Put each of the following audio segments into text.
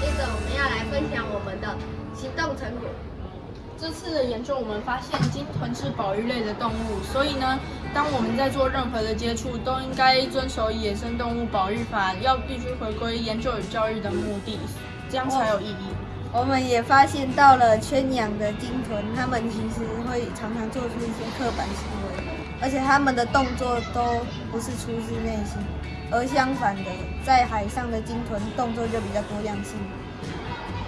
接着我们要来分享我们的行动成果。这次的研究我们发现，鲸豚是保育类的动物，所以呢，当我们在做任何的接触，都应该遵守野生动物保育法，要必须回归研究与教育的目的，这样才有意义。我们也发现到了圈养的鲸豚，它们其实会常常做出一些刻板行为。而且他们的动作都不是出自内心，而相反的，在海上的鲸豚动作就比较多样性。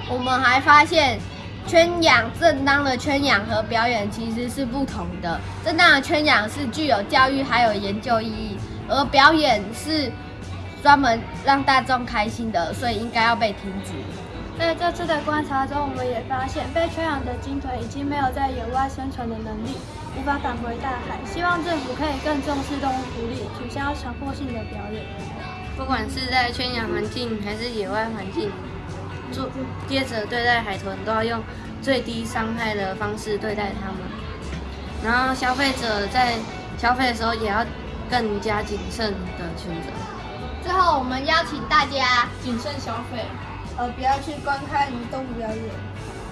我们还发现。圈养正当的圈养和表演其实是不同的。正当的圈养是具有教育还有研究意义，而表演是专门让大众开心的，所以应该要被停止。在这次的观察中，我们也发现被圈养的鲸豚已经没有在野外生存的能力，无法返回大海。希望政府可以更重视动物福利，取消强迫性的表演。不管是在圈养环境还是野外环境。做接着对待海豚都要用最低伤害的方式对待它们，然后消费者在消费的时候也要更加谨慎的选择。最后，我们邀请大家谨慎消费，呃，不要去观看动物表演，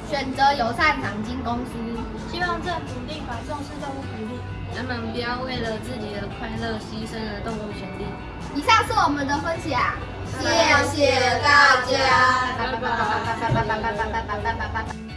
选择友善赏金公司。希望政府立法重视动物福利，人们不要为了自己的快乐牺牲了动物权利。以上是我们的分享。谢谢大家。拜拜拜拜拜拜拜拜拜拜拜拜拜拜。